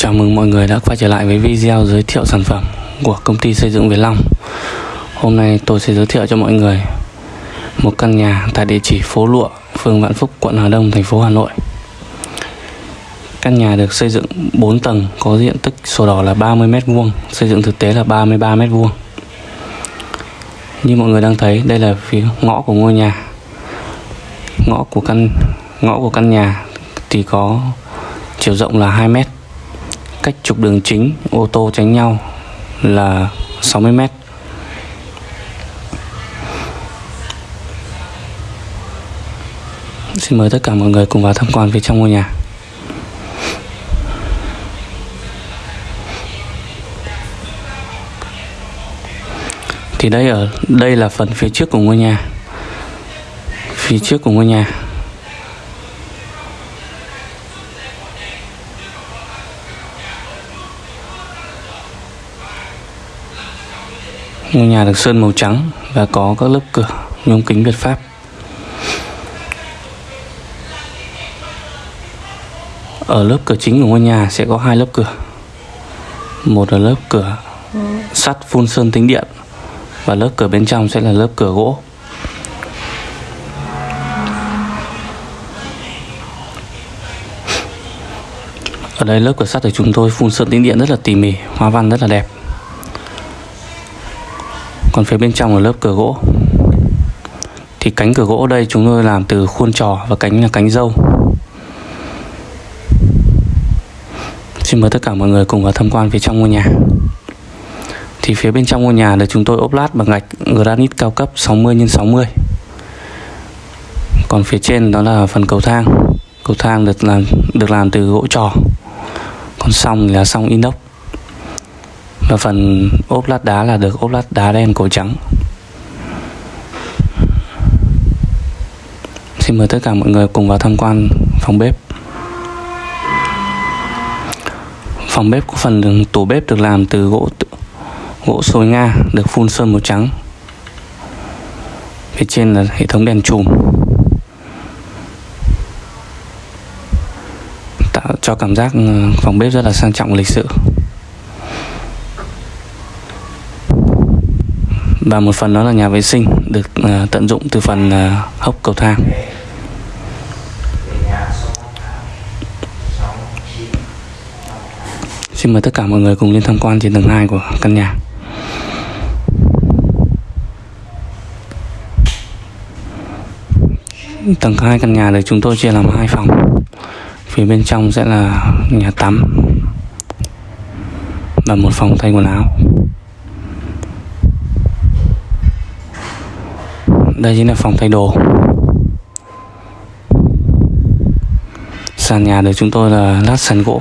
Chào mừng mọi người đã quay trở lại với video giới thiệu sản phẩm của công ty xây dựng Việt Long. Hôm nay tôi sẽ giới thiệu cho mọi người một căn nhà tại địa chỉ phố Lụa, phường Vạn Phúc, quận Hà Đông, thành phố Hà Nội. Căn nhà được xây dựng 4 tầng, có diện tích sổ đỏ là 30m2, xây dựng thực tế là 33m2 Như mọi người đang thấy, đây là phía ngõ của ngôi nhà. Ngõ của căn ngõ của căn nhà thì có chiều rộng là 2 mét cách trục đường chính, ô tô tránh nhau là 60 mét. Xin mời tất cả mọi người cùng vào tham quan phía trong ngôi nhà. Thì đây ở, đây là phần phía trước của ngôi nhà. Phía trước của ngôi nhà. Ngôi nhà được sơn màu trắng và có các lớp cửa nhôm kính Việt Pháp. Ở lớp cửa chính của ngôi nhà sẽ có hai lớp cửa. Một là lớp cửa sắt phun sơn tính điện và lớp cửa bên trong sẽ là lớp cửa gỗ. Ở đây lớp cửa sắt của chúng tôi phun sơn tính điện rất là tỉ mỉ, hoa văn rất là đẹp còn phía bên trong là lớp cửa gỗ. Thì cánh cửa gỗ đây chúng tôi làm từ khuôn trò và cánh là cánh dâu. Xin mời tất cả mọi người cùng vào tham quan phía trong ngôi nhà. Thì phía bên trong ngôi nhà là chúng tôi ốp lát bằng gạch granite cao cấp 60 x 60 còn phía trên đó là phần cầu thang. Cầu thang được làm được làm từ gỗ trò. Còn song là song inox và phần ốp lát đá là được ốp lát đá đen cổ trắng. Xin mời tất cả mọi người cùng vào tham quan phòng bếp. Phòng bếp có phần tủ bếp được làm từ gỗ gỗ sồi Nga, được phun sơn màu trắng. Phía trên là hệ thống đèn chùm. Tạo cho cảm giác ờ, phòng bếp rất là sang trọng lịch sự. Và một phần đó là nhà vệ sinh được uh, tận dụng từ phần uh, hốc cầu thang. Xin mời tất cả mọi người cùng lên tham quan trên tầng 2 của căn nhà. Tầng 2 căn nhà được chúng tôi chia làm hai phòng. Phía bên trong sẽ là nhà tắm Và một phòng thay quần áo. Đây chính là phòng thay đồ. Sàn nhà được chúng tôi là lát sàn gỗ.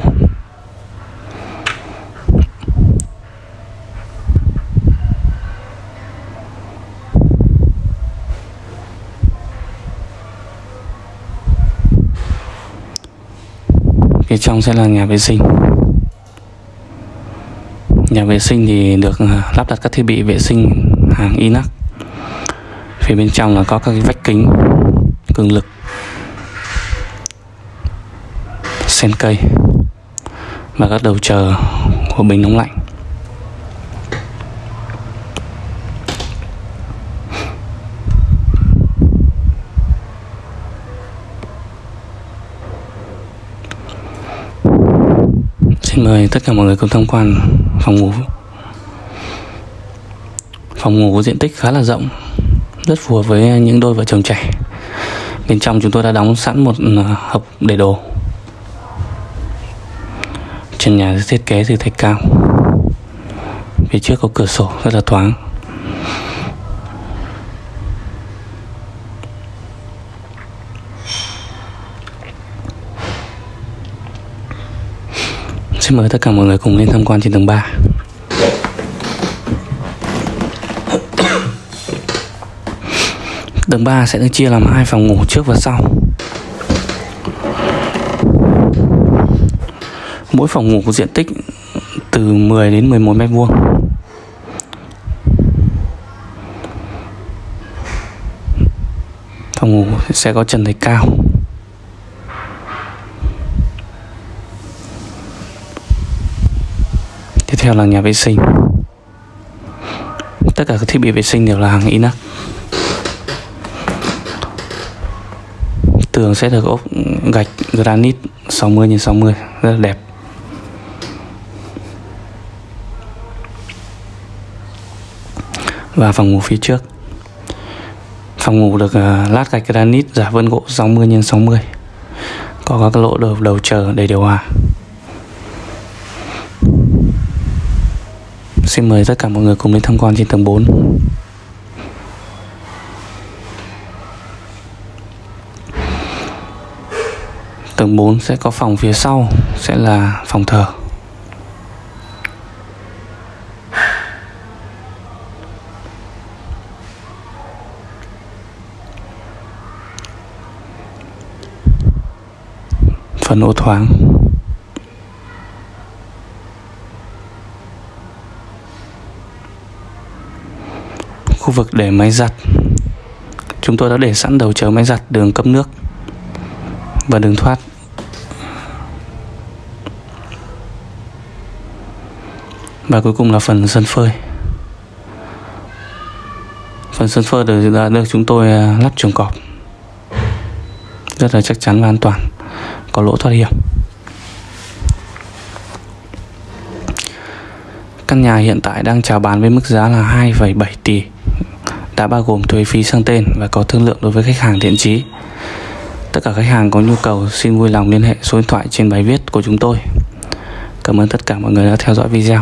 Phía trong sẽ là nhà vệ sinh. Nhà vệ sinh thì được ờ, lắp đặt các thiết bị vệ sinh hàng inox phía bên trong là có các cái vách kính, cường lực, sen cây và các đầu chờ của bình nóng lạnh. Xin mời tất cả mọi người cùng tham quan phòng ngủ. Phòng ngủ có diện tích khá là rộng rất phù hợp với những đôi vợ chồng trẻ. Bên trong chúng tôi đã đóng sẵn một ừ, hộp để đồ. Trần nhà thiết kế từ thạch cao. Phía trước có cửa sổ rất là thoáng. Xin mời tất cả mọi người cùng lên tham quan trên tầng 3 Tầng 3 sẽ được chia làm hai phòng ngủ trước và sau. Mỗi phòng ngủ có diện tích từ 10 đến 11 mét vuông. Phòng ngủ sẽ có trần thạch cao. Tiếp theo là nhà vệ sinh. Tất cả các thiết bị vệ sinh đều là hàng inox. Tường sẽ được ốp gạch granite 60 x 60 rất là đẹp. Và phòng ngủ phía trước. Phòng ngủ được à, lát gạch granite giả vân gỗ 60 x 60 có các lỗ đầu đầu chờ để điều hòa. Xin mời tất cả mọi người cùng đến tham quan trên tầng 4 Tầng 4 sẽ có phòng phía sau, sẽ là phòng thờ. Phần ô thoáng. Khu vực để máy giặt. Chúng tôi đã để sẵn đầu chờ máy giặt, đường cấp nước và đường thoát. Và cuối cùng là phần sân phơi phần sân phơi được, đã được chúng tôi à, lắp chuồng cọp rất là chắc chắn và an toàn có lỗ thoát hiểm Căn nhà hiện tại đang chào bán với mức giá là 2,7 tỷ đã bao gồm thuế phí sang tên và có thương lượng đối với khách hàng thiện chí. Tất cả khách hàng có nhu cầu xin vui lòng liên hệ số điện thoại trên bài viết của chúng tôi. Cảm ơn tất cả mọi người đã theo dõi video.